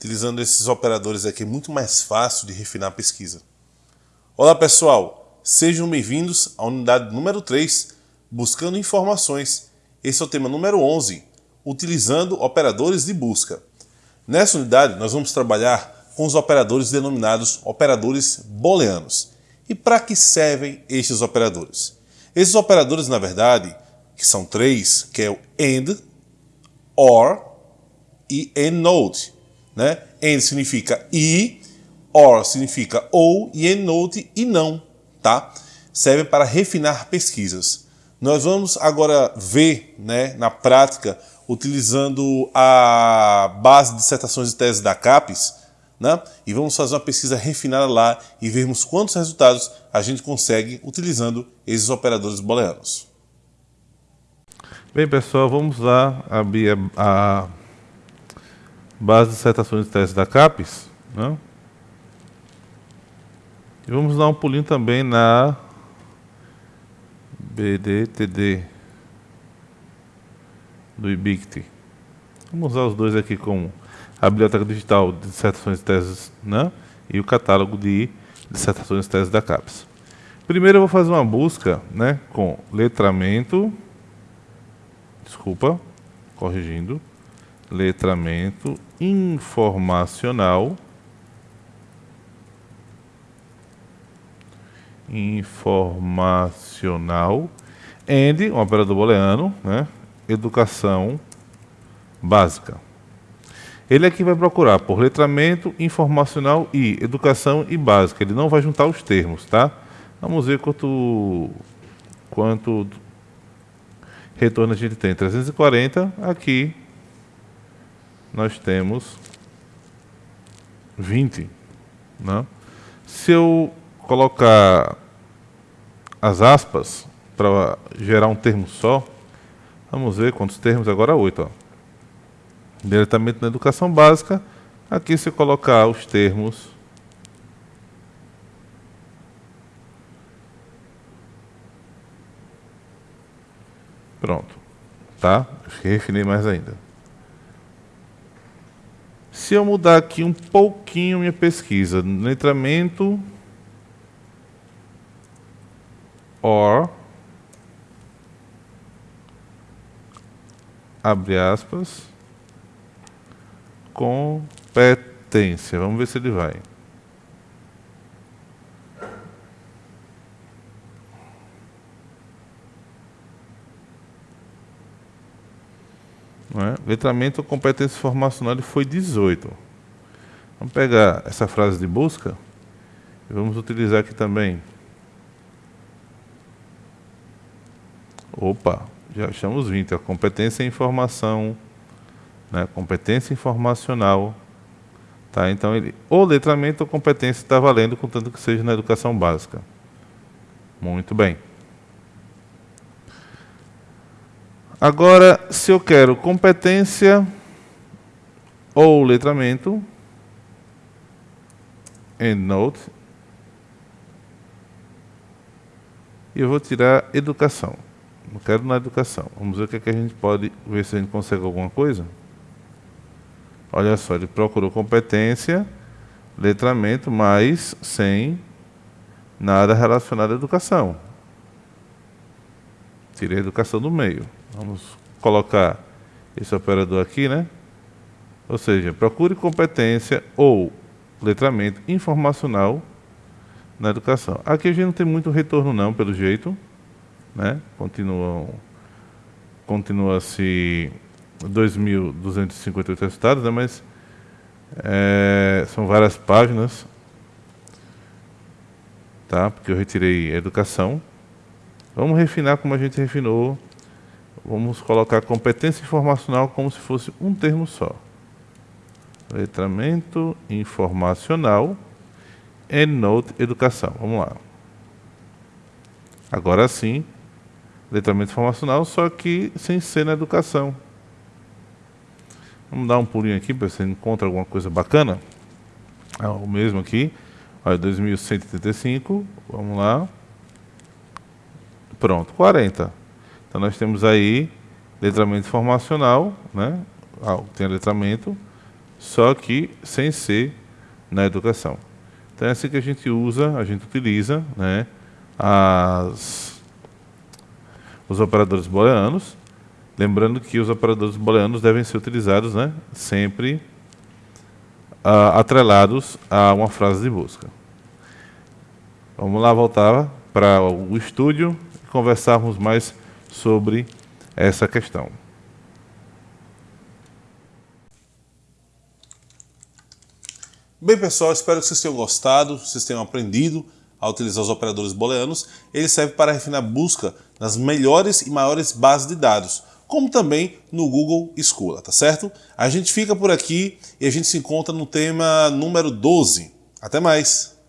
utilizando esses operadores aqui é muito mais fácil de refinar a pesquisa. Olá pessoal, sejam bem-vindos à unidade número 3, Buscando Informações. Esse é o tema número 11, utilizando operadores de busca. Nessa unidade nós vamos trabalhar com os operadores denominados operadores booleanos. E para que servem estes operadores? Esses operadores, na verdade, que são três, que é o AND, OR e EndNote. Né? AND significa e, OR significa ou e EndNote e não. Tá? Servem para refinar pesquisas. Nós vamos agora ver né, na prática, utilizando a base de dissertações e teses da CAPES, né? e vamos fazer uma pesquisa refinada lá e vermos quantos resultados a gente consegue utilizando esses operadores booleanos. Bem, pessoal, vamos lá abrir a, a base de dissertações e teses da CAPES. Né? E vamos dar um pulinho também na BDTD do IBICT. Vamos usar os dois aqui como a biblioteca digital de dissertações e teses né? e o catálogo de dissertações e teses da CAPES. Primeiro eu vou fazer uma busca né, com letramento, desculpa, corrigindo, letramento informacional, informacional, and, um operador booleano, né, educação básica. Ele aqui vai procurar por letramento, informacional e educação e básica. Ele não vai juntar os termos, tá? Vamos ver quanto, quanto retorno a gente tem. 340, aqui nós temos 20. Né? Se eu colocar as aspas para gerar um termo só, vamos ver quantos termos agora? 8. Ó diretamente na educação básica. Aqui se colocar os termos Pronto. Tá? Refinei mais ainda. Se eu mudar aqui um pouquinho minha pesquisa, letramento or abre aspas competência. Vamos ver se ele vai. Não é? Letramento competência formacional ele foi 18. Vamos pegar essa frase de busca e vamos utilizar aqui também. Opa, já achamos 20. A competência em informação né, competência informacional. Tá? Então, ele, ou letramento ou competência está valendo, contanto que seja na educação básica. Muito bem. Agora, se eu quero competência ou letramento, EndNote, e eu vou tirar educação. Não quero na educação. Vamos ver o que, é que a gente pode ver se a gente consegue alguma coisa. Olha só, ele procurou competência, letramento, mas sem nada relacionado à educação. Tirei a educação do meio. Vamos colocar esse operador aqui, né? Ou seja, procure competência ou letramento informacional na educação. Aqui a gente não tem muito retorno não, pelo jeito, né? Continuam continua se 2.258 resultados, né, mas é, são várias páginas, tá? porque eu retirei a educação. Vamos refinar como a gente refinou. Vamos colocar competência informacional como se fosse um termo só. Letramento informacional EndNote Educação. Vamos lá. Agora sim, letramento informacional, só que sem ser na educação. Vamos dar um pulinho aqui para ver se encontra alguma coisa bacana. É o mesmo aqui. Olha, 2135. Vamos lá. Pronto, 40. Então nós temos aí letramento informacional, né? Ah, tem letramento, só que sem ser na educação. Então é assim que a gente usa, a gente utiliza né, as, os operadores booleanos, lembrando que os operadores booleanos devem ser utilizados né, sempre uh, atrelados a uma frase de busca. Vamos lá voltar para o estúdio e conversarmos mais sobre essa questão. Bem, pessoal, espero que vocês tenham gostado, vocês tenham aprendido a utilizar os operadores booleanos. Ele serve para refinar a busca nas melhores e maiores bases de dados, como também no Google Scholar, tá certo? A gente fica por aqui e a gente se encontra no tema número 12. Até mais!